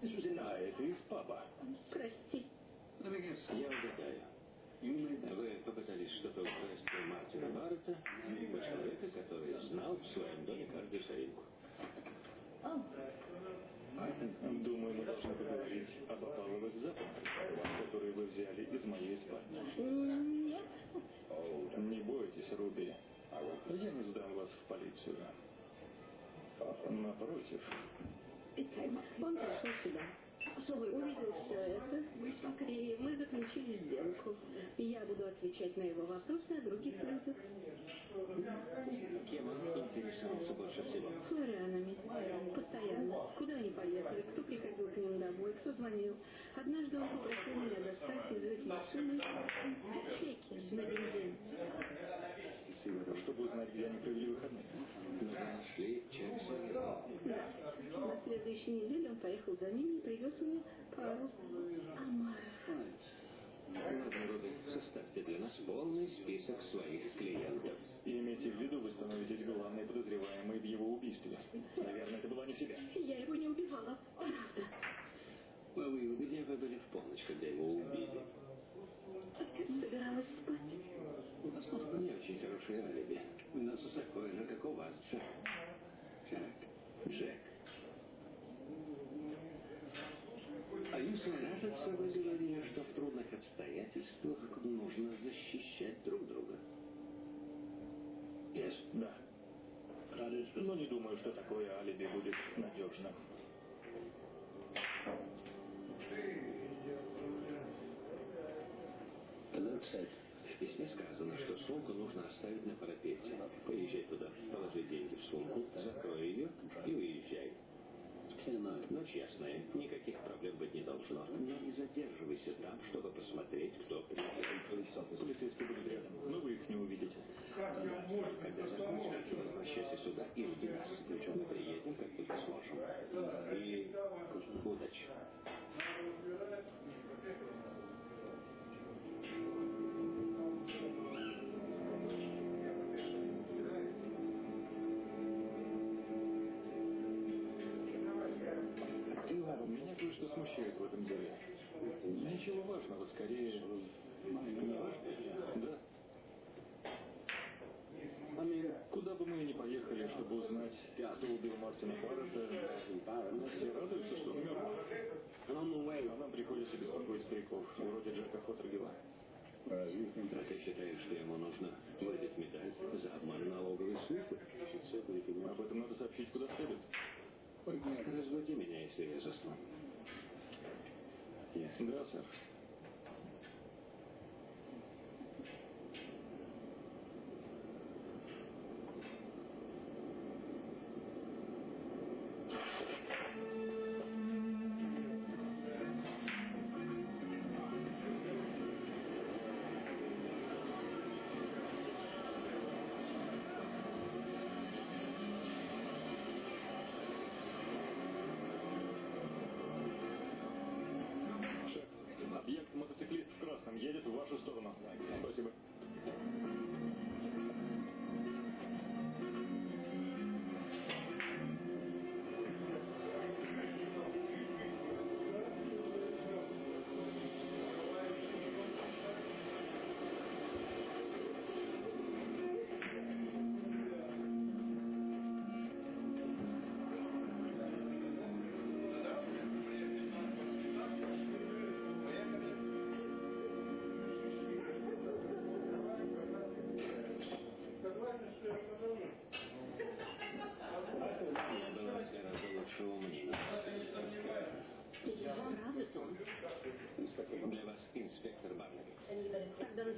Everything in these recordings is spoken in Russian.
А это из паба. Прости. Я угадаю. Вы попытались что-то украсть у Мартина Баррета, у человека, который знал в своем доме каждую соринку. Думаю, мы должны поговорить об опаловых запахах, которые вы взяли из моей спальни. Нет. Не бойтесь, Руби. Я не сдам вас в полицию. Напротив, Он пришел сюда. Увидел все это, и мы заключили сделку. Я буду отвечать на его вопросы о других людях. Кем он интересовался больше всего? Флорианами. Постоянно. Куда они поехали, кто приходил к ним домой, кто звонил. Однажды он попросил меня достать из их машины чеки на бензин. Чтобы узнать, где они провели выходные. Вы нашли Чарльза? Да. На следующей неделе он поехал за ними и привез мне пару Руби, составьте для нас полный список своих клиентов. И имейте в виду, вы становитесь главной подозреваемой в его убийстве. Наверное, это была не себя. Я его не убивала. Правда. А вы где вы были в полночь, когда его убили? Собиралась спать. У вас просто не очень хорошее алиби. У нас такое же, как у вас. Так, Джек. А если кажется, вы говорили, что в трудных обстоятельствах нужно защищать друг друга? Yes. Да. Но не думаю, что такое алиби будет надежным. Сумку нужно оставить на парапете. Поезжай туда, положи деньги в сумку, закрой ее и уезжай. Ночь ясная, никаких проблем быть не должно. Но не задерживайся там, чтобы посмотреть, кто приехал. Полицейские будут рядом, но вы их не увидите. Когда закончится, возвращайся сюда и жди нас. Мы приедем, как только сможем. Убил Мартина Баррета, все радуются, что он мертв. А нам приходится беспокоить стариков, вроде Джека Фотергела. А ты считаешь, что ему нужно выдать медаль за обман налоговой службы? Об этом надо сообщить куда следует. Разводи меня, если я засну. Да, сэр.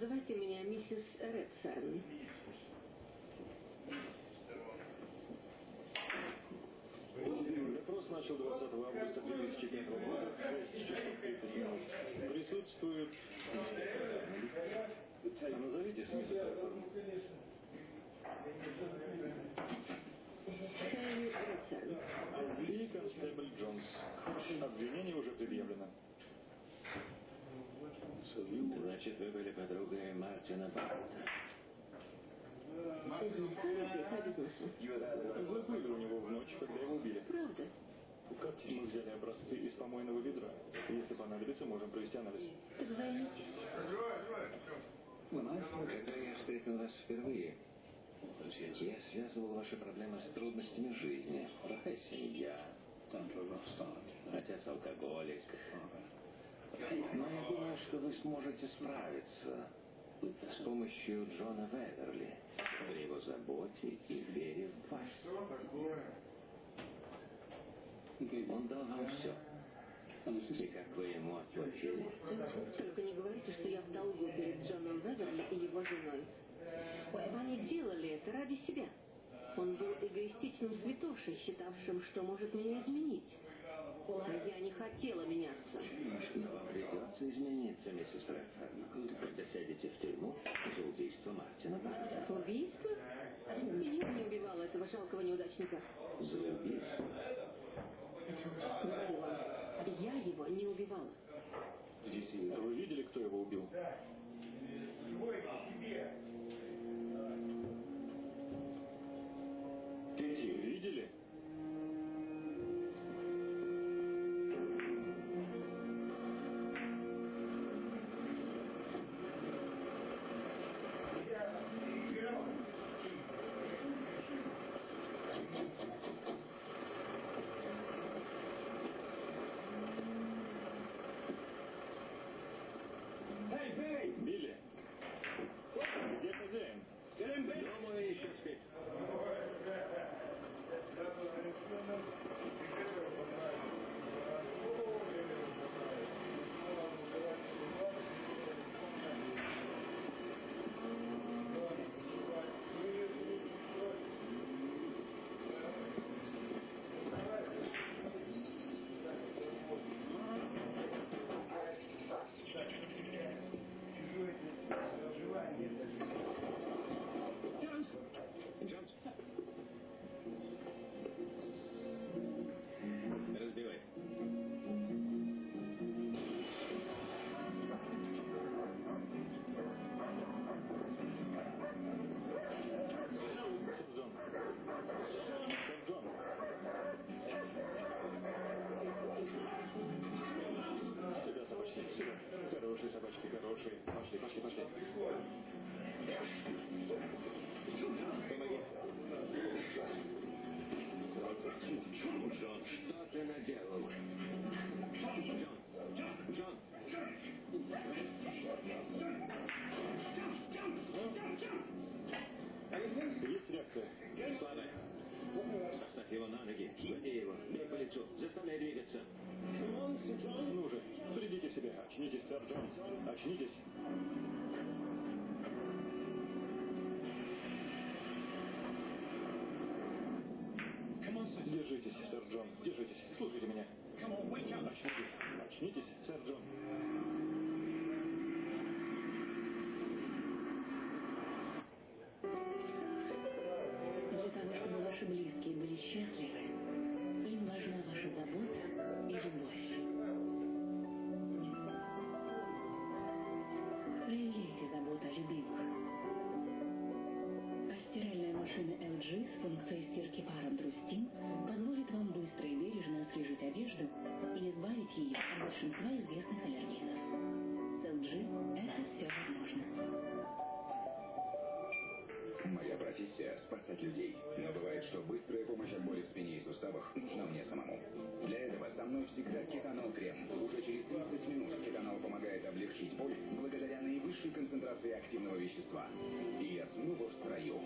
Называйте меня миссис Редсерн. Допрос начал 20 августа 2005 года в 6 часов 30 минут. Присутствует инспектор Барнаби. А назовите Смита Торфорн. Кэрри Редсерн. И констебль Джонс. Обвинение уже предъявлено. Значит, вы были подругой Мартина Баррета. Бизнеса. Вы были у него в ночь, когда его убили. Правда? Мы взяли образцы из помойного понадобится, можем провести анализ. Так займитесь. Когда я встретил вас впервые, я связывал ваши проблемы с трудностями жизни. Плохая семья, отец алкоголик. Но я думаю, что вы сможете справиться с помощью Джона Веверли, при его заботе и вере в вас. Он дал вам все. И как вы ему отплатили? Только не говорите, что я в долгу перед Джоном Веверли и его женой. Они делали это ради себя. Он был эгоистичным святошей, считавшим, что может меня изменить. Я не хотела меняться. Но вам придется измениться, миссис Брэдфорд, когда сядете в тюрьму за убийство Мартина Барта. Убийство? Я не убивала этого жалкого неудачника. За убийство? Говорю вам, я его не убивала. Вы видели, кто его убил? Видели? 20 людей. Но бывает, что быстрая помощь от боли в спине и суставах нужна мне самому. Для этого со мной всегда кетанол крем. Уже через 20 минут кетанол помогает облегчить боль благодаря наивысшей концентрации активного вещества. И я снова в строю.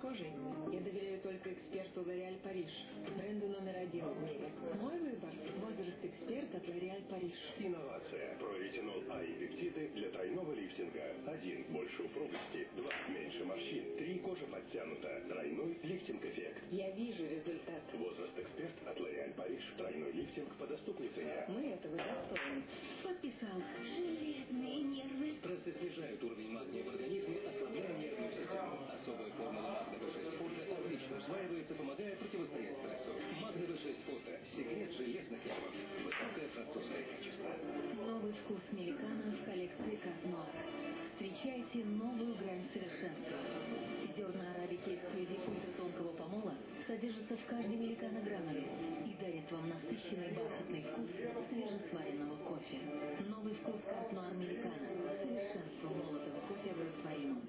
Кожей я доверяю только эксперту L'Oréal Париж, бренду номер один в мире. Мой выбор – возраст эксперт от L'Oréal Париж. Инновация. Проретинол А и пептиды для тройного лифтинга. Один. Больше упругости. Два. Меньше морщин. Три. Кожа подтянута. Тройной лифтинг-эффект. Я вижу результат. Возраст эксперт от L'Oréal Париж. Тройной лифтинг по доступной цене. Мы этого достойны. Подписал. Железные нервы. Стрессы снижают уровень магния в организме, противостоять стрессу. Магна B6 фото – секрет железных нервов. Высокое французское качество. Новый вкус меликана в коллекции Казнор. Встречайте новую грань совершенства. Зерна арабики эксклюзив ультратонкого помола содержат каждый великан граммары и дарят вам насыщенный бархатный вкус свежесваренного кофе. Новый вкус Нуар Американо. Совершенство молотого кофе в растворимом.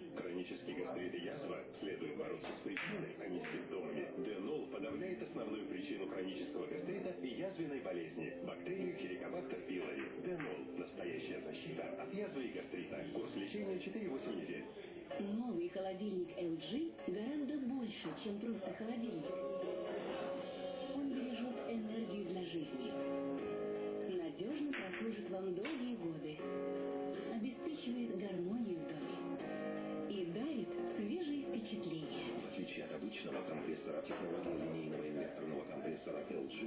Хронический гастрит и язва следует бороться с причиной, а не с симптомами. Денол подавляет основную причину хронического гастрита и язвенной болезни – бактерию Хеликобактер пилори. Денол – настоящая защита от язвы и гастрита. Курс лечения 4-8 недель. Новый холодильник LG гораздо больше, чем просто холодильник. Он бережет энергию для жизни. Надежно прослужит вам долгие годы.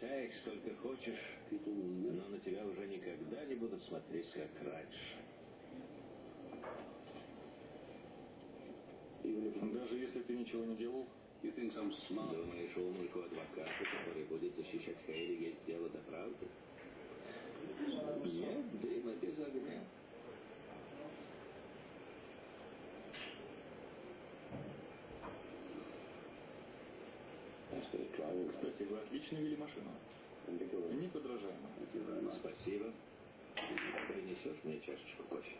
Отрицай их сколько хочешь, но на тебя уже никогда не будут смотреть, как раньше. Даже если ты ничего не делал? Думаешь, умнику адвоката, который будет защищать Хейли, есть дело до правды? Нет дыма без огня. Вы отлично вели машину. Неподражаемо. Спасибо. Принесешь мне чашечку кофе?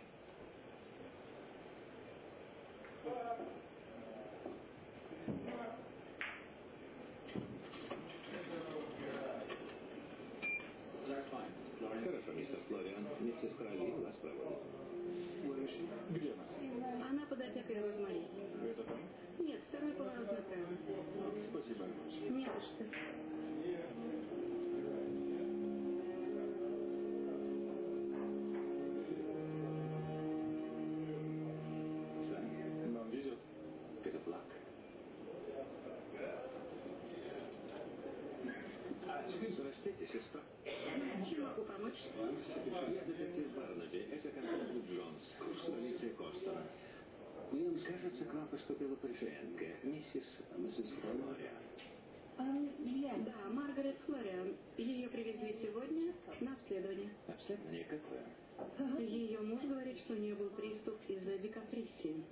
Ее муж говорит, что у нее был приступ из-за декомпрессии.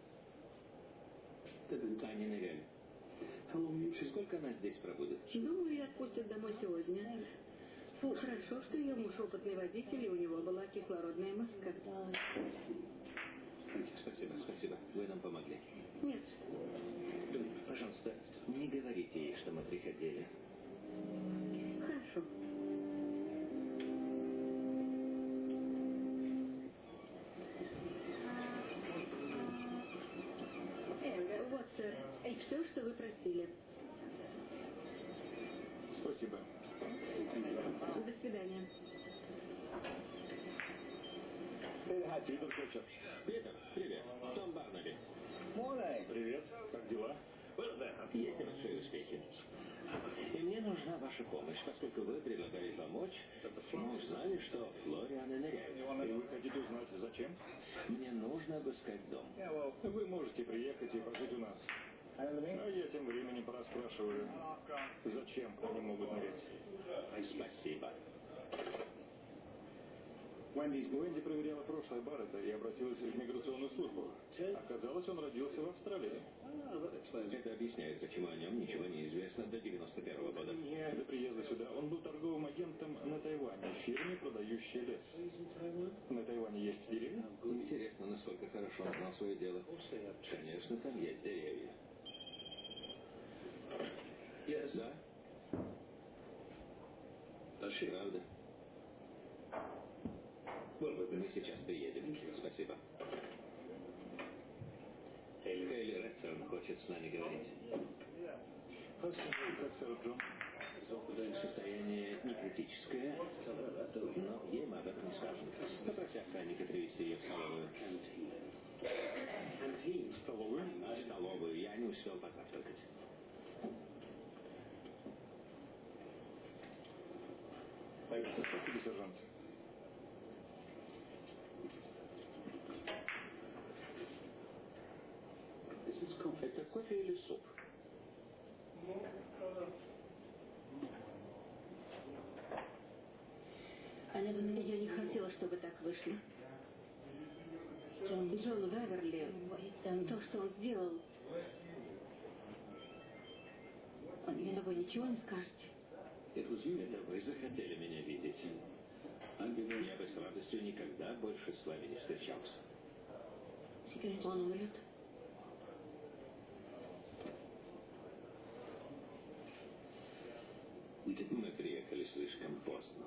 Таня Невель. Сколько она здесь пробудет? Думаю, ее отпустят домой сегодня. Хорошо, что ее муж опытный водитель, и у него была кислородная маска. Спасибо, спасибо. Вы нам помогли. Нет, Пожалуйста, не говорите ей, что мы приходили. хорошо. Все, что вы просили. Спасибо. До свидания. Питер Флетчер. Питер, привет. Том Барнаби. Привет. Как дела? Есть небольшие успехи. И мне нужна ваша помощь, поскольку вы предлагали помочь. Мы узнали, что Флорианы ныряют. И вы хотите узнать, зачем? Мне нужно обыскать дом. Вы можете приехать и пожить у нас. А я тем временем пораспрашиваю, зачем они могут нырять. Спасибо. Уэнди проверяла прошлое Баррета и обратилась в миграционную службу. Оказалось, он родился в Австралии. Это объясняет, почему о нем ничего не известно до 91 -го года. До приезда сюда он был торговым агентом на Тайване, фирме, продающей лес. На Тайване есть деревья? Интересно, насколько хорошо он знал свое дело. Конечно, там есть деревья. Да? Правда? Мы сейчас приедем. Спасибо. Хейли Редсон хочет с нами говорить. Состояние не критическое, но ей мы об этом не скажем. Попроси охранника привести ее в столовую. В столовую? В столовую. Я не успел позавтракать. Спасибо, сержант. Это кофе или суп? Я не хотела, чтобы так вышло. Джон, Джон Веверли, то, что он сделал, вы ничего не скажете? Это вы захотели меня видеть. Я бы с радостью никогда больше с вами не встречался. Он умрет? Мы приехали слишком поздно.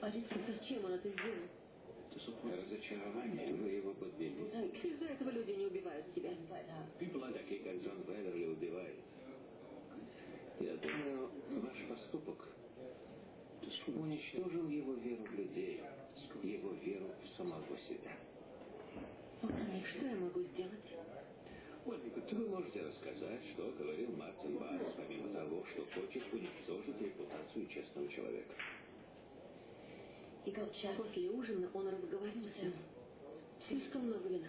Зачем он это сделал? Разочарование, вы его подвели. Из-за этого люди не убивают себя. Такие, как Джон Веверли, убивают. Я думаю, ваш поступок уничтожил его веру в людей, его веру в самого себя. И что я могу сделать? Вы можете рассказать, что говорил Мартин Барнс, помимо что хочет уничтожить репутацию честного человека. После ужина он разговорился. Слишком много вина.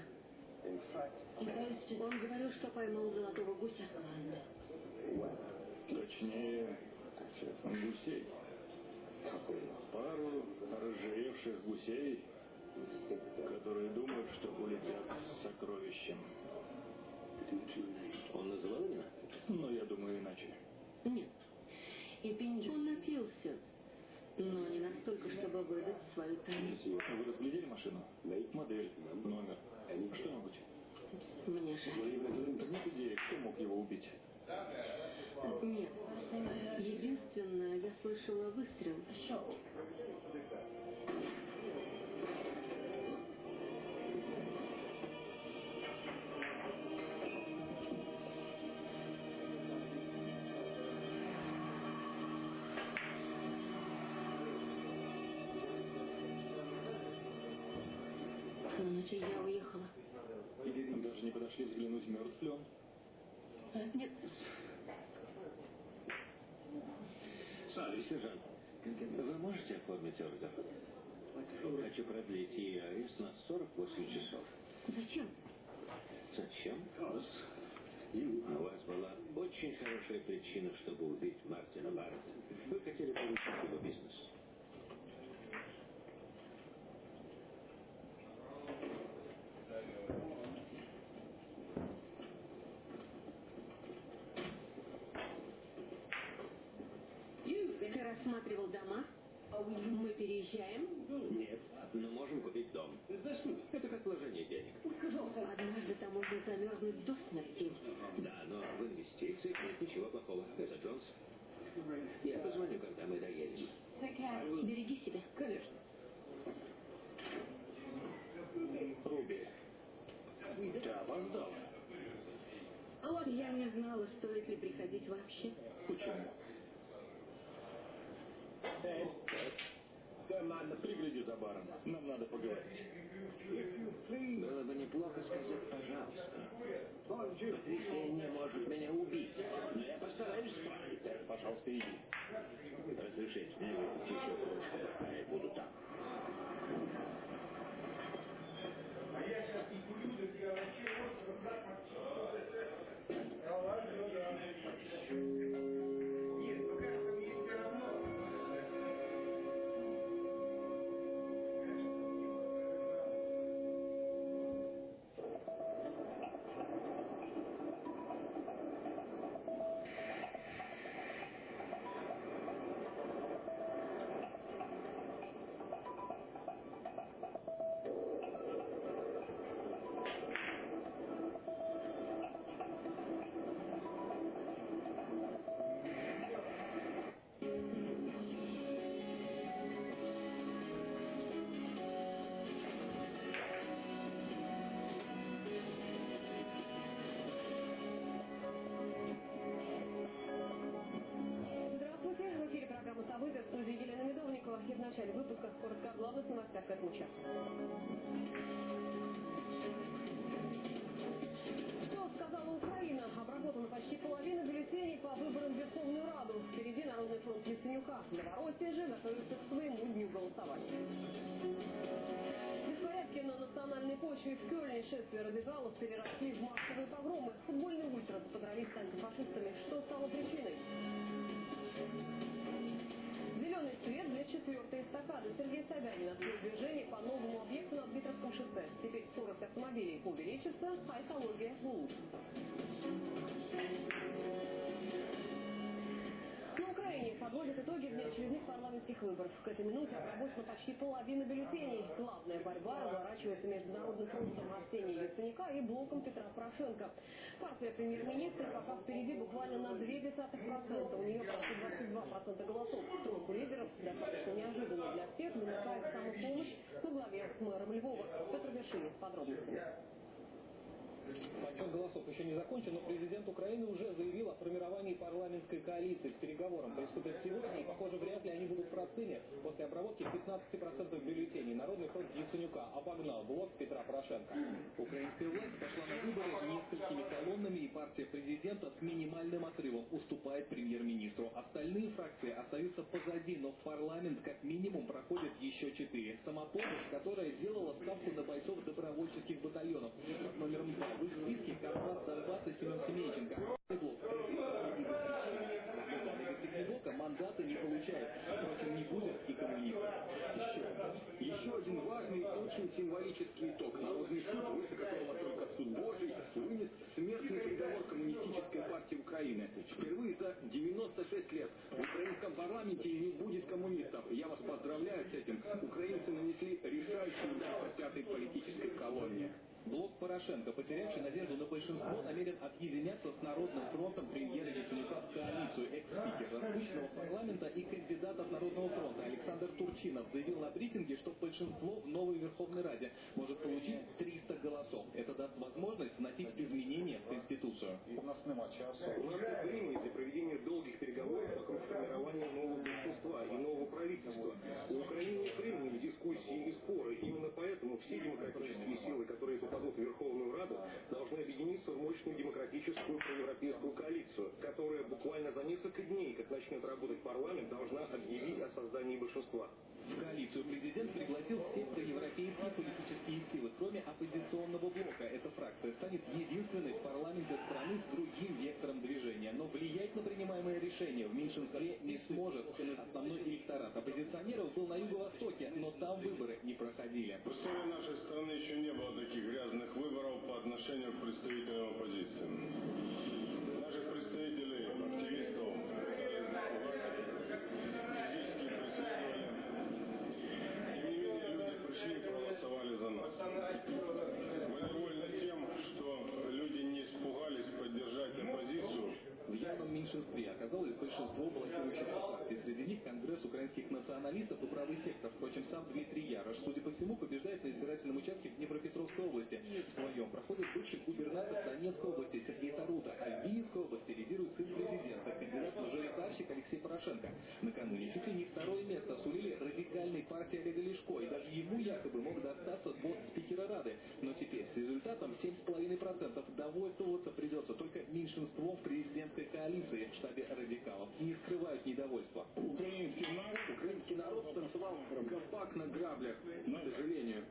Он говорил, что поймал золотого гуся. Точнее, гусей. Пару разжиревших гусей, которые думают, что улетят с сокровищем. Он называл имена? Но я думаю иначе. Нет. И он напился. Но не настолько, чтобы выдать свою тайну. Вы разглядели машину? Модель, номер, что-нибудь? Мне жаль. Нет идеи, кто мог его убить? Нет. Единственное, я слышала выстрел. Подошли взглянуть, мертв ли он? Нет. Сержант, вы можете оформить ордер? Хочу продлить ее арест на 48 часов. Зачем? Зачем? У вас была очень хорошая причина, чтобы убить Мартина Барретта. Вы хотели получить его бизнес. Ты рассматривал дома? Мы переезжаем? Нет, но можем купить дом. Это как вложение денег. Однажды там можно замерзнуть до смерти. Да, но в инвестициях нет ничего плохого. Это Джонс. Я позвоню, когда мы доедем. Береги себя. Конечно. Руби, ты опоздала. Я не знала, стоит ли приходить вообще. Почему? Пригляди за баром. Нам надо поговорить. Было бы неплохо сказать «пожалуйста». Потрясение может меня убить, но я постараюсь справиться. Пожалуйста, иди. Разрешите мне еще пока я буду там. А я сейчас не курю, я вообще остров Подробности в новостях к этому часу. Что сказала Украина? Обработана почти половина бюллетеней по выборам в Верховную Раду. Впереди Народный фронт Яценюка. Новороссия же готовится к своему дню голосования. На национальной почве в Кёльне шествия радикалов переросли в массовые погромы. Футбольные ультрас подрались с антифашистами. Что стало причиной? Зеленый свет для четвертой эстакады. Сергей Собянин открыл движение по новому объекту на Дмитровском шоссе. Теперь скорость автомобилей увеличится, а экология улучшится. Парламентских выборов. К этой минуте обработана почти половина бюллетеней. Главная борьба разворачивается между Народным фронтом Арсения Яценюка и блоком Петра Порошенко. Партия премьер-министра пока впереди буквально на 0,2%. У нее почти 22% голосов. Тройку лидеров достаточно неожиданно для всех замыкает самопомощь во главе с мэром Львова. Петр Вершинин с подробностями. Подсчет голосов еще не закончен, но президент Украины уже заявил о формировании парламентской коалиции. К переговорам приступят сегодня, и, похоже, вряд ли они будут простыми. После обработки 15% бюллетеней Народный фронт Яценюка обогнал блок Петра Порошенко. Украинская власть пошла на выборы несколькими колоннами, и партия президента с минимальным отрывом уступает премьер-министру. Остальные фракции остаются позади, но в парламент как минимум проходят еще четыре. Самопомощь, которая сделала ставку на бойцов добровольческих батальонов. Номером два в их списке Кавказ, Донбасс и Семен мандаты не получает. Впрочем, не будет и. Еще, еще один важный очень символический итог. Народный суд, которого только суд Божий, вынес смертный приговор коммунистической партии Украины. Впервые за 96 лет украинском парламенте не будет коммунистов. Я вас поздравляю с этим. Украинцы нанесли решающий удар по пятой политической колонне. Блок Порошенко, потерявший надежду на большинство, намерен объединяться с Народным фронтом премьера Яценюка в коалицию. Экс-спикер распущенного парламента и кандидат от Народного фронта Александр Турчинов заявил на брифинге, что большинство в новой Верховной Раде может получить 300 голосов. Это даст возможность вносить изменения в Конституцию. У нас нема часу. У нас нет времени для проведения долгих переговоров вокруг формирования нового большинства и нового правительства. У Украины нет времени на дискуссии и споры. Именно все демократические силы, которые попадут в Верховную Раду, должны объединиться в мощную демократическую проевропейскую коалицию, которая буквально за несколько дней, как начнет работать парламент, должна объявить о создании большинства. В коалицию президент пригласил все проевропейские политические силы, кроме оппозиционного блока. Эта фракция станет единственной в парламенте страны с другим вектором движения. Но влиять на принимаемое решение в меньшинстве не сможет. Основной электорат оппозиционеров был на юго-востоке, но там выборы к представителям оппозиции. Наших представителей, активистов, пытались запугать, физически присутствовали. Тем не менее, люди пришли и проголосовали за нас. Мы довольны тем, что люди не испугались поддержать оппозицию, В явном меньшинстве оказалось большинство блокирующих партий. Среди них Конгресс украинских националистов и правый сектор. Впрочем, сам Дмитрий Ярош, судя по всему, побеждает на избирательном участке в Днепропетровской области. В своем проходит бывший губернатор Донецкой области Сергей Тарута, а в Киевской области лидирует сын президента, кандидат-мажоритарщик Алексей Порошенко. Накануне чуть ли не второе место сулили радикальной партии Олега Лешко, и даже ему якобы мог достаться пост спикера Рады. Но теперь с результатом 7,5% довольствоваться придется только меньшинством в президентской коалиции в штабе радикалов. Не скрывают недовольства. Украинский народ, украинский народ станцевал гопак на граблях, к сожалению.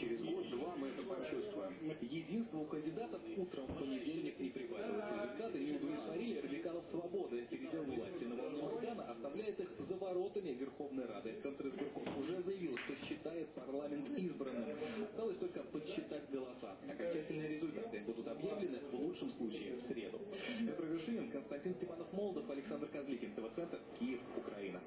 Через год-два мы это почувствуем. Единство у кандидатов утром в понедельник не прибавилось. Результаты не удовлетворили радикалов свободы. Передел власти на волне Майдана оставляет их за воротами Верховной Рады. Контризбирком уже заявил, что считает парламент избранным. Осталось только подсчитать голоса. Окончательные результаты будут объявлены в лучшем случае в среду. Петр Вершинин, Константин Степанов Молдов, Александр Козликин, ТВ-центр, Киев, Украина.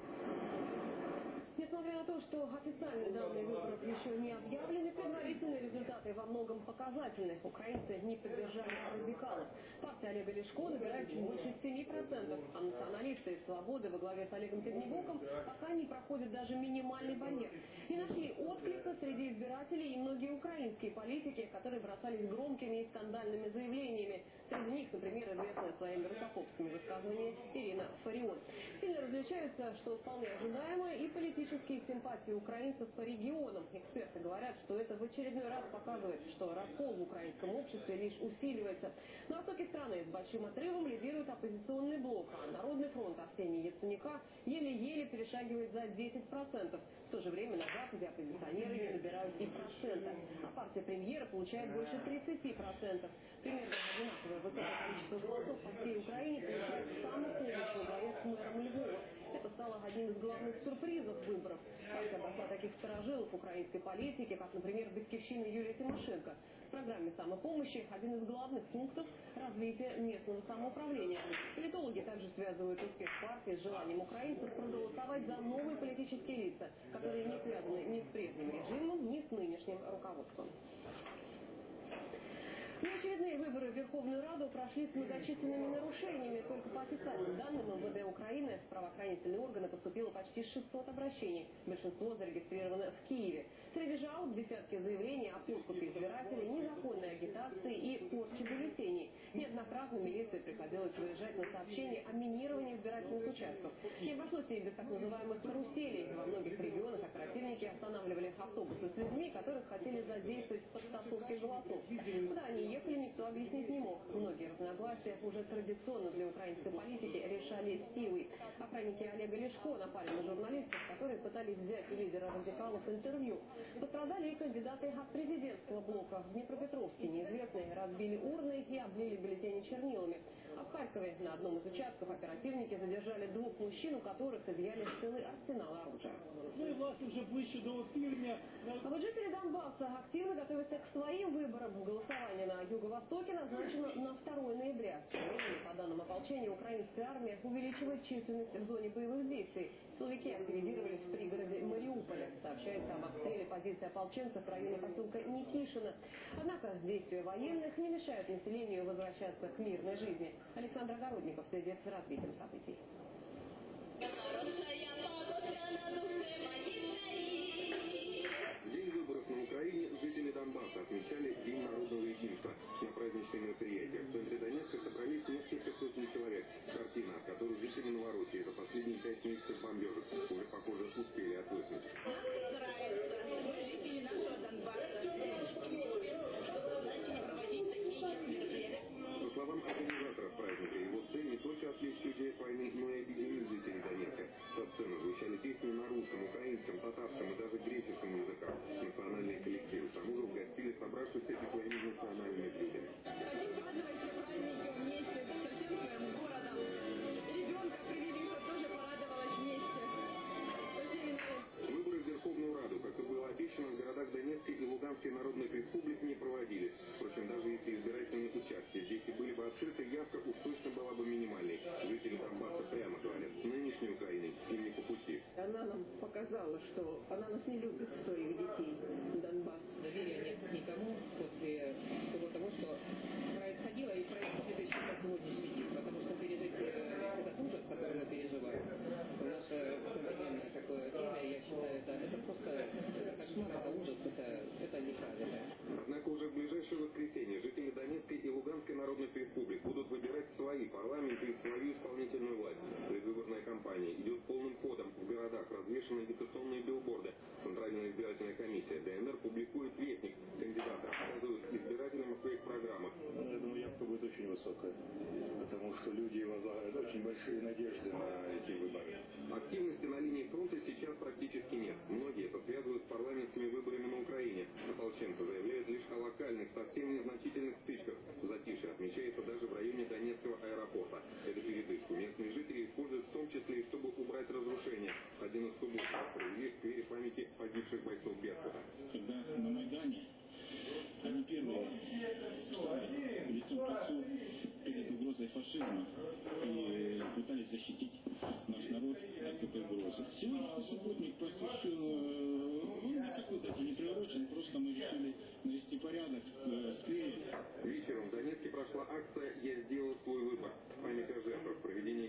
Несмотря на то, что официальные данные выборов еще не объявлены, предварительные результаты во многом показательны. Украинцы не поддержали радикалов. Партия Олега Лешко набирает чуть больше 7% а националисты и свободы во главе с Олегом Тягнебоком пока не проходят даже минимальный барьер. Не нашли отклика среди избирателей и многие украинские политики, которые бросались громкими и скандальными заявлениями. Среди них, например, известная своими русофобскими высказываниями Ирина Фарион. Сильно различаются, что вполне ожидаемо, и политические симпатии украинцев по регионам. Эксперты говорят, что это в очередной раз показывает, что раскол в украинском обществе лишь усиливается. На востоке страны с большим отрывом лидирует оппозиционный блок, а Народный фронт Арсения Яценюка еле-еле перешагивает за 10%. В то же время на Западе оппозиционеры не набирают и процента, а партия премьера получает больше 30%. Примерно одинаковое высокое количество голосов по всей Украине получает самый главе с мэром Львова. Это стало одним из главных сюрпризов выборов. Партия обошла таких сторожилов украинской политики, как, например, Батькивщина Юлия Тимошенко. В программе самопомощи один из главных пунктов – развитие местного самоуправления. Политологи также связывают успех партии с желанием украинцев проголосовать за новые политические лица, которые не связаны ни с прежним режимом, ни с нынешним руководством. Неочередные выборы в Верховную Раду прошли с многочисленными нарушениями. Только по официальным данным МВД Украины в правоохранительные органы поступило почти 600 обращений. Большинство зарегистрировано в Киеве. Жалоб десятки заявлений о подкупе избирателей, незаконной агитации и порче бюллетеней. Неоднократно милиции приходилось выезжать на сообщения о минировании избирательных участков. Не обошлось и без так называемых каруселей. Во многих регионах оперативники останавливали автобусы с людьми, которых хотели задействовать в подтасовке голосов. Куда они ехали, никто объяснить не мог. Многие разногласия уже традиционно для украинской политики решались силой. Охранники Олега Лешко напали на журналистов, которые пытались взять у лидера радикалов интервью. Пострадали и кандидаты от президентского блока. В Днепропетровске неизвестные разбили урны и облили бюллетени чернилами. А в Харькове на одном из участков оперативники задержали двух мужчин, у которых изъяли целый арсенал оружия. Ну и власти уже ближче до півдня. А вот жители Донбасса активно готовятся к своим выборам. Голосование на юго-востоке назначено на 2 ноября. По данным ополчения, украинская армия увеличивает численность в зоне боевых действий. Силовики активизировались в пригороде Мариуполя. Сообщается об обстреле позиции ополченцев в районе поселка Никишина. Однако действия военных не мешают населению возвращаться к мирной жизни. Александр Огородников следит за развитием событий. День выборов на Украине жители Донбасса отмечали День народного единства. На праздничные мероприятия в центре Донецка собрались несколько сотен человек. Картина, от которой жители Новороссии за последние пять месяцев бомбежек уже, похоже, успели отвыкнуть. Жители нашего Донбасса готовы, чтобы власти не проводить такие мероприятия. По словам организаторов праздника, его цель не только отвлечь людей от войны, но и объединить жителей Донецка. Со сцены звучали песни на русском, украинском, татарском и даже греческом языках. Национальные коллективы к тому же угостили собравшихся и своими национальными блюдами. Луганской народных республик не проводились. Впрочем, даже если избирательные участки здесь и были бы открыты, явка уж точно была бы минимальной. Жители Донбасса прямо говорят, нынешней Украиной им не по пути. Она нам показала, что она нас не любит, своих детей, Донбасс. Доверия нет никому после всего того, что происходило и происходит еще по сегодняшний день. Потому что пережить э, этот ужас, который мы переживаем, в наше современное такое время, я считаю, это, это просто это кошмар, это ужас, это, это неправильно. Однако уже в ближайшее воскресенье жители Донецкой и Луганской народных республик будут выбирать свои парламенты и свою исполнительную власть. Предвыборная кампания идет полным ходом. В городах развешаны агитационные билборды. Центральная избирательная комиссия ДНР публикует вестник. Кандидаты рассказывают избирателям о своих программах. Ну, я думаю, явка будет очень высокая, потому что люди возлагают очень большие надежды на эти выборы. Активности на линии фронта сейчас практически нет. Многие это связывают с парламентскими выборами на Украине. Ополченцы заявляют лишь о локальных, совсем незначительных стычках. Затишье отмечается даже в районе Донецкого аэропорта. Эту передышку местные жители используют в том числе и чтобы убрать разрушения. Один из субботников провели в сквере памяти погибших бойцов Беркута. Когда на Майдане они первые встали лицом к лицу перед угрозой фашизма и пытались защитить наш народ от этой угрозы. Сегодняшний субботник посвящен, э, он никакой дате не приурочен, просто мы решили навести порядок э, в сквере. Вечером в Донецке прошла акция «Я сделал свой выбор» в память о жертвах проведения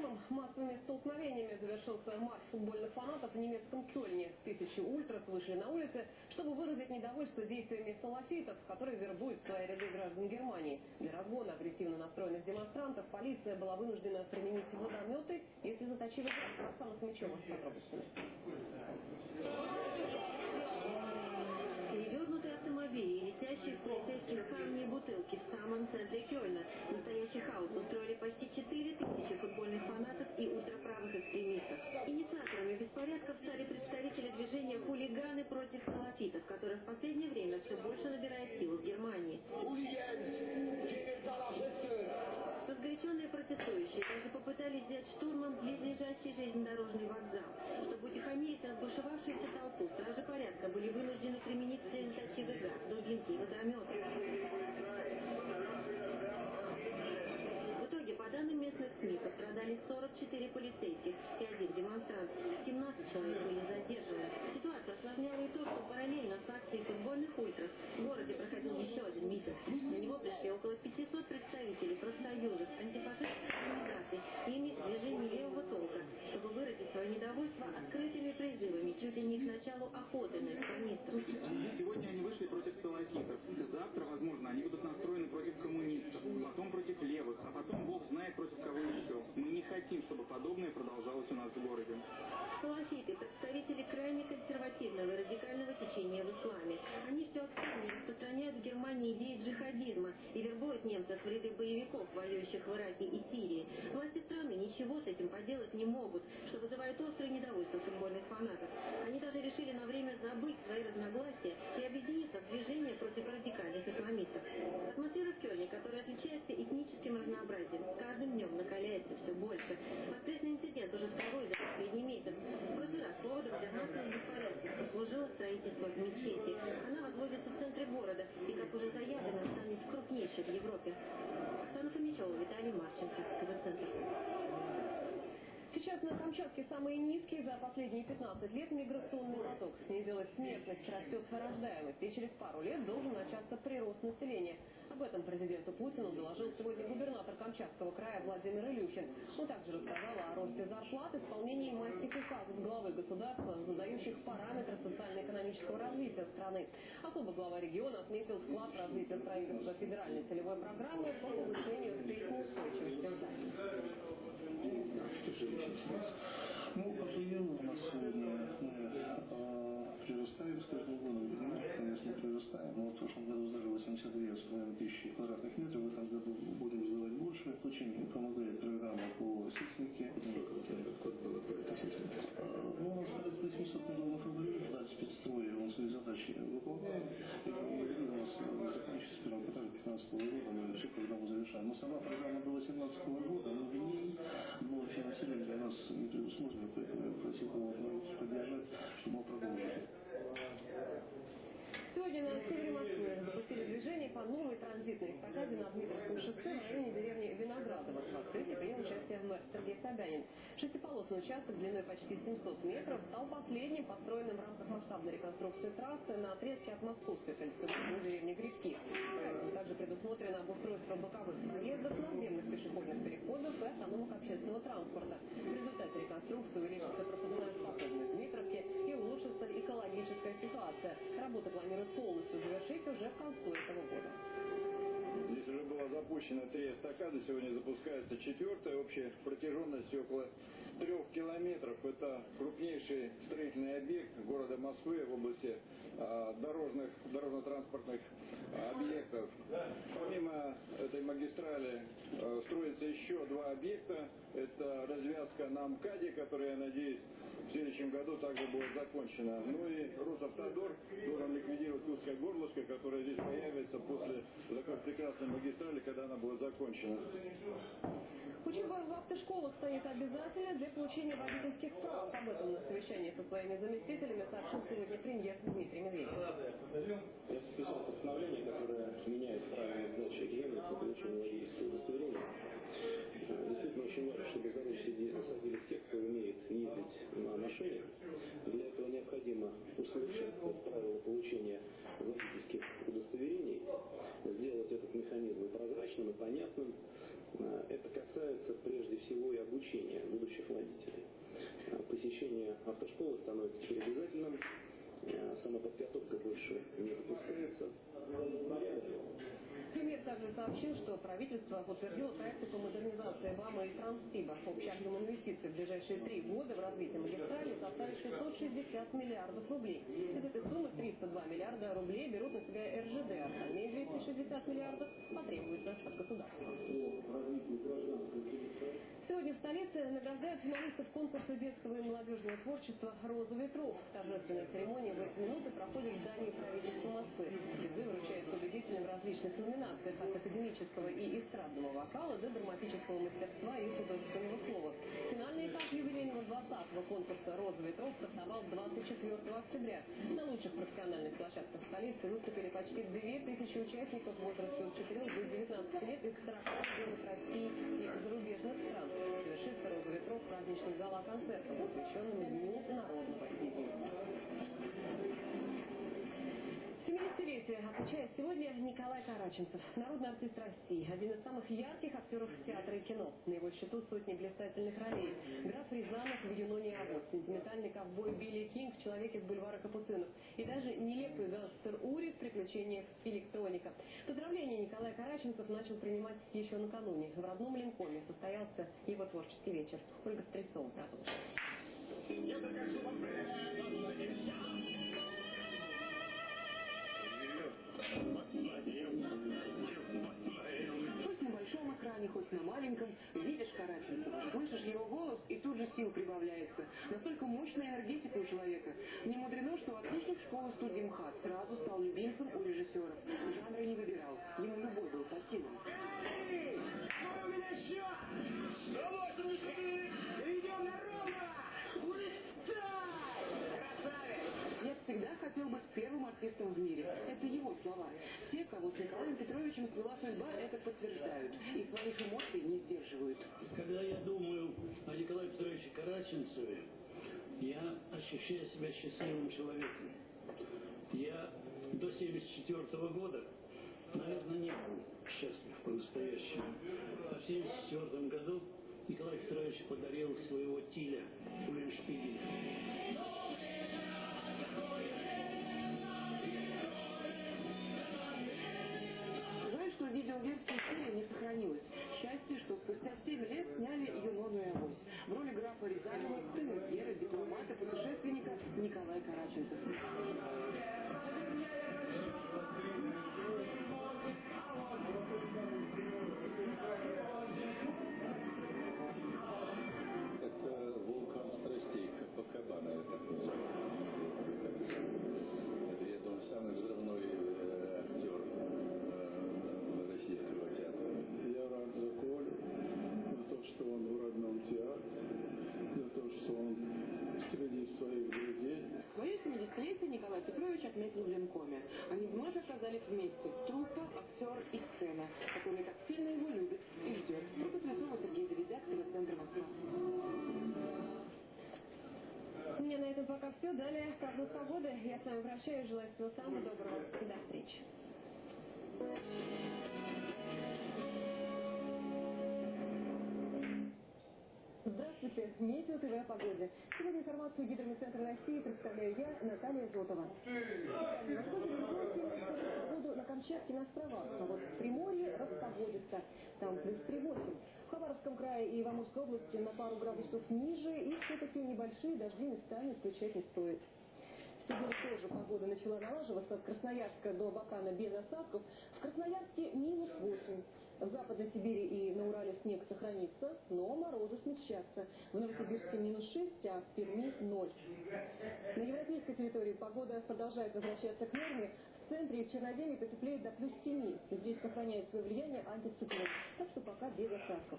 Лондоном массовыми столкновениями завершился марш футбольных фанатов в немецком Кёльне. Тысячи ультрас вышли на улицы, чтобы выразить недовольство действиями салафитов, которые вербуют свои ряды граждан Германии. Для разгона агрессивно настроенных демонстрантов полиция была вынуждена применить водометы и слезоточивый газ. С подробностями. Перевернутые автомобили и летящие в полицейских камни и бутылки в самом центре Кёльна. Настоящий хаос устроили почти 4 тысячи футбольных фанатов и ультраправых экстремистов. Инициаторами беспорядков стали представители движения «Хулиганы против салафитов», которое в последнее время все больше набирает силу в Германии. Разгоряченные протестующие даже попытались взять штурмом близлежащий железнодорожный вокзал. Чтобы утихомирить разбушевавшуюся толпу, стражи порядка были вынуждены применить слезоточивый газ, дубинки водометы. Пострадали 44 полицейских и один демонстрант. 17 человек были задержаны. Ситуацию осложняло и то, что параллельно с акцией футбольных ультрас в городе проходил еще один митинг. На него пришли около 500 представителей профсоюзов, антифашистских организаций и движений левого толка, чтобы выразить свое недовольство открытыми призывами чуть ли не к началу охоты на экстремистов. Сегодня они вышли против салафитов. Завтра, возможно, они будут настроены против коммунистов, потом против левых, а потом бог знает против кого еще. Хотим, чтобы подобное продолжалось у нас в городе. Салафиты – представители крайне консервативного радикального течения в исламе. Они все активнее распространяют в Германии идеи джихадизма и вербуют немцев в ряды боевиков, воюющих в Ираке и Сирии. Власти страны ничего с этим поделать не могут, что вызывает острое недовольство футбольных фанатов. Они даже решили на время забыть свои разногласия и объединиться в движение против радикальных исламистов. Атмосфера в Кёльне, которая отличается этническим разнообразием, с каждым днем накаляется все больше. Воскресный инцидент уже второй за последний месяц. В прошлый раз поводом для массовых беспорядков послужило строительство мечети. Она возводится в центре города и, как уже заявлено, станет крупнейшей в Европе. Оксана Фомичева, Виталий Марченко, ТВ-центр. Сейчас на Камчатке самые низкие за последние 15 лет миграционный поток. Снизилась смертность, растет рождаемость, и через пару лет должен начаться прирост населения. Об этом президенту Путину доложил сегодня губернатор Камчатского края Владимир Илюхин. Он также рассказал о росте зарплат, исполнении майских указов главы государства, задающих параметры социально-экономического развития страны. Особо глава региона отметил вклад в развитие строительства федеральной целевой программы по повышению строительной устойчивости Ну, АПЛ у нас сегодня мы э, прирастаем с каждым годом. Мы, конечно, прирастаем, но в прошлом году сдали 82,5 тысячи квадратных метров. В этом году будем сдавать больше. Очень помогает программа по сейсмике. Сколько вот по этой сейсмике? Ну, у нас порядка 800 миллионов рублей. Да, спецстрой, он свои задачи выполняет. И в этом году у нас закончится в первом квартале 2015 года. Мы всю программу завершаем. Но сама программа до 2018 года, но в ней но финансирование для нас не предусмотрено, поэтому я просил бы поддержать, чтобы мы продолжили. Сегодня на севере Москвы запустили движение по новой транзитной эстакаде на Дмитровском шоссе в районе деревни Виноградово. В открытии принял участие мэр Сергей Собянин. Шестиполосный участок длиной почти 700 метров стал последним построенным в рамках масштабной реконструкции трассы на отрезке от Московской сельской до деревни Грибки. Также предусмотрено обустройство боковых проездов, наземных пешеходных переходов и остановок общественного транспорта. В результате реконструкции увеличится пропускная способность Дмитровки и улучшится экологическая ситуация. Работа планируется полностью завершить уже к концу этого года. Здесь уже было запущено три эстакады, сегодня запускается четвертая, общая протяженность около трех километров. Это крупнейший строительный объект города Москвы в области а, дорожных, дорожно-транспортных а, объектов. Помимо этой магистрали а, строится еще два объекта. Это развязка на МКАДе, которая, я надеюсь, в следующем году также будет закончена. Ну и Росавтодор должен ликвидировать узкое горлышко, которое здесь появится после такой прекрасной магистрали, когда она будет закончена. Учеба в автошколах станет обязательной для получения водительских прав. Об этом на совещании со своими заместителями сообщил сегодня премьер Дмитрий Медведев. Я подписал постановление, которое меняет правила сдачи экзаменов на получение водительского удостоверения. Действительно очень важно, чтобы за руль садились те, кто умеет ездить на машине. Для этого необходимо усовершенствовать правила получения водительских удостоверений, сделать этот механизм прозрачным, и понятным, Э, это касается прежде всего и обучения будущих водителей. Э, посещение автошколы становится теперь обязательным, э, самоподготовка больше не допускается. Премьер также сообщил, что правительство утвердило проекты по модернизации ВАМа и Транссиба. Общий объем инвестиций в ближайшие три года в развитие магистрали составит 660 миллиардов рублей. Из этой суммы 302 миллиарда рублей берут на себя РЖД, остальные 260 миллиардов потребуются от государства. Сегодня в столице награждают финалистов конкурса детского и молодежного творчества «Роза ветров». Торжественная церемония в эти минуты проходит в здании правительства Москвы. Призы вручают победителям различных номинациях от академического и эстрадного вокала до драматического мастерства и художественного слова. Финальный этап юбилейного 20-го конкурса «Роза ветров» стартовал 24 октября. На лучших профессиональных площадках столицы выступили почти 2000 участников в возрасте от 4 до 19 лет из 40 регионов России и зарубежных стран. Завершится «Роза ветров» праздничным гала-концертом, посвященным Дню народного 70-летие отмечает сегодня Николай Караченцев, народный артист России, один из самых ярких актеров театра и кино. На его счету сотни блистательных ролей. Граф Рязанов в «Юноне Авось», сентиментальный ковбой Билли Кинг в «Человеке с бульвара Капуцинов» и даже нелепый гангстер Ури в «Приключениях электроника». Поздравления Николай Караченцев начал принимать еще накануне. В родном Линкоме состоялся его творческий вечер. Ольга Стрельцова продолжит. Экране, хоть на маленьком, видишь Караченцева, слышишь его голос, и тут же сил прибавляется. Настолько мощная энергетика у человека. Не мудрено, что отличник школы студии МХАТ сразу стал любимцем у режиссеров. Жанра не выбирал. Ему любой был по силам. Я всегда хотел быть первым артистом в мире. Это его слова. Те, кого с Николаем Петровичем свела судьба, это подтверждают. И своих эмоций не сдерживают. Когда я думаю о Николае Петровиче Караченцеве, я ощущаю себя счастливым человеком. Я до 74 года, наверное, не был счастлив по-настоящему. А в 74 году Николай Петрович подарил своего Тиля Уллиншпигеля. Жаль, Рязанова, сына Гера, дипломата, путешественника Николай Караченцев. Все. Далее прогноз погоды. Я с вами прощаюсь. Желаю всего самого доброго. До встречи. Здравствуйте, Метео ТВ о погоде. Сегодня информацию Гидромедцентра России представляю я, Наталья Зотова. На сходе погоду на Камчатке на островах, а вот в Приморье распогодится. Там плюс 3,8. В Хабаровском крае и в Амурской области на пару градусов ниже, и все-таки небольшие дожди местами исключать не стоит. Сегодня тоже погода начала налаживаться от Красноярска до Абакана без осадков. В Красноярске минус 8. В Западной Сибири и на Урале снег сохранится, но морозы смягчатся. В Новосибирске минус 6, а в Перми 0. На европейской территории погода продолжает возвращаться к норме. Центре и в Черноземье потеплеет до плюс 7. Здесь сохраняет свое влияние антициклон, так что пока без осадков.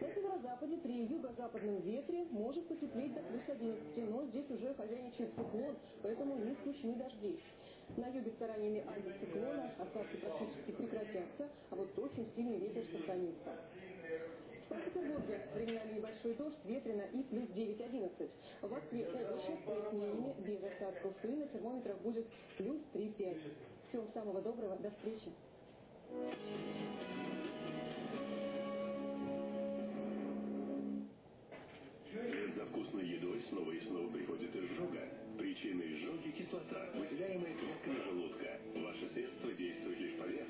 На северо-западе при юго-западном ветре может потеплеть до плюс 11, но здесь уже хозяйничает циклон, поэтому не исключены дожди. На юге стараниями антициклона осадки практически прекратятся, а вот очень сильный ветер сохранится. В Петербурге временами небольшой дождь, ветрено и плюс 9-11. В Москве облачно с прояснениями, без осадков и на термометрах будет плюс 3-5. Всего самого доброго, до встречи. За вкусной едой снова и снова приходит изжога. Причиной изжоги – кислота, выделяемая клетками желудка. Ваше средство действует лишь поверх.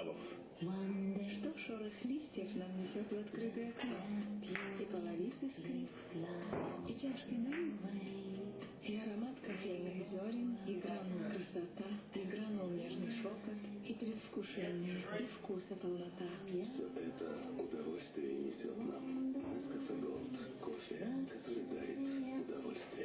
Суставов. Что шорох листьев нам несет в открытое окно? И половицы скрип, и чашки дым, и аромат кофейных зерен, и гранул красота, и гранул нежный шепот, и предвкушение, и вкуса полнота. Все это удовольствие несет нам. Несколько Голд. Кофе, который дарит удовольствие.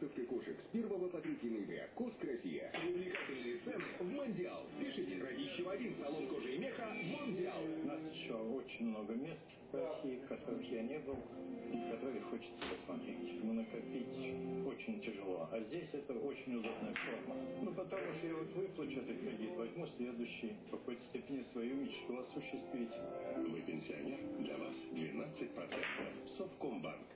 Выставка кошек с 1 по 3 ноября. Коск Россия. Привлекательные цены в Мондиал. Пишите Радищева 1, салон кожи и меха, Мондиал. У нас еще очень много мест в России, в которых я не был, которые хочется посмотреть. Но накопить очень тяжело. А здесь это очень удобная форма. Ну, потому что я вот выплачу этот кредит, возьму следующий, в какой-то степени свою мечту осуществить. Вы пенсионер? Для вас 12%. Совкомбанк.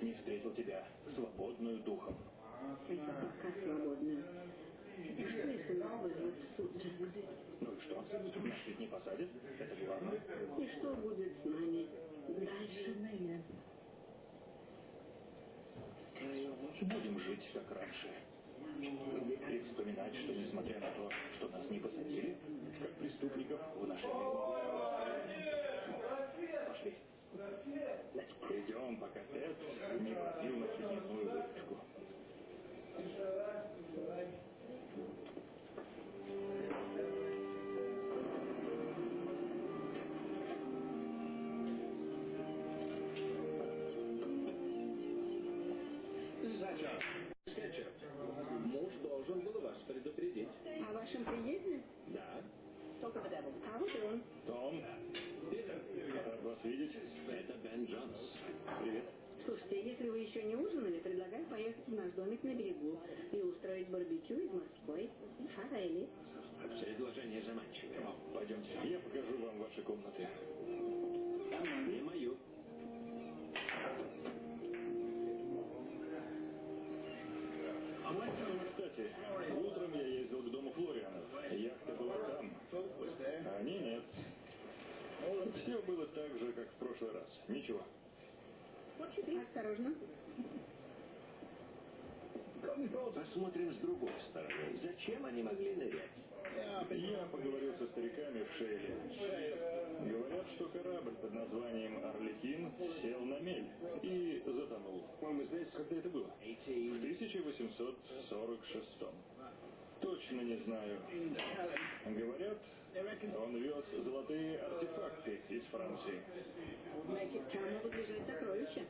Не встретил тебя, свободную духом. Это пока свободно. Что если нас вызовут в суд, Джек? Ну и что? Нас ведь не посадят? Это главное. И что будет с нами дальше? Будем жить как раньше. И вспоминать, что несмотря на то, что нас не посадили, как преступников в нашей Пошли. Идем, пока Тед не возил нас в дневную видеть. Это Бен Джонс. Привет. Слушайте, если вы еще не ужинали, предлагаю поехать в наш домик на берегу и устроить барбекю из морской форели. Предложение заманчивое. Пойдемте, я покажу вам ваши комнаты. И мою. Все было так же, как в прошлый раз. Ничего. Осторожно. Посмотрим с другой стороны. Зачем они могли нырять? Я поговорил со стариками в Шейле. Говорят, что корабль под названием «Орликин» сел на мель и затонул. Вам знаете, когда это было? В 1846. Точно не знаю. Он вез золотые артефакты из Франции. Там могут лежать сокровища.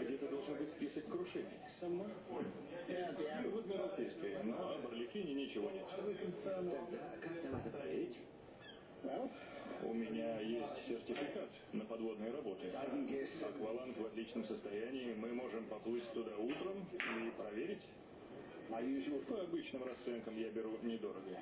Где-то должен быть список крушений. В Адмиралтейской, но об Орликине ничего нет. Тогда как нам это проверить? У меня есть сертификат на подводные работы. Акваланг в отличном состоянии. Мы можем поплыть туда утром и проверить. По обычным расценкам я беру недорого.